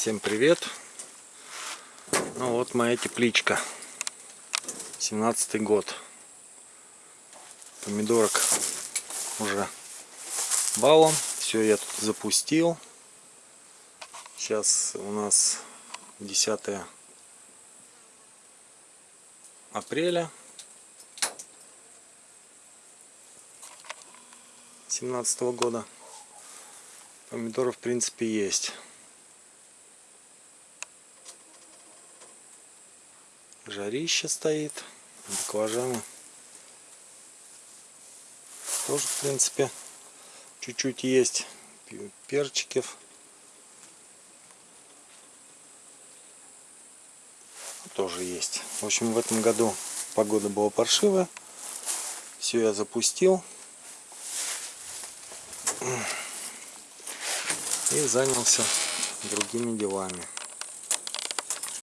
Всем привет! Ну вот моя тепличка. 17 год. Помидорок уже балом. Все я тут запустил. Сейчас у нас 10 апреля 17 года. Помидоры в принципе есть. Жарище стоит, баклажаны. Тоже в принципе чуть-чуть есть перчиков. Тоже есть. В общем в этом году погода была паршивая. Все я запустил. И занялся другими делами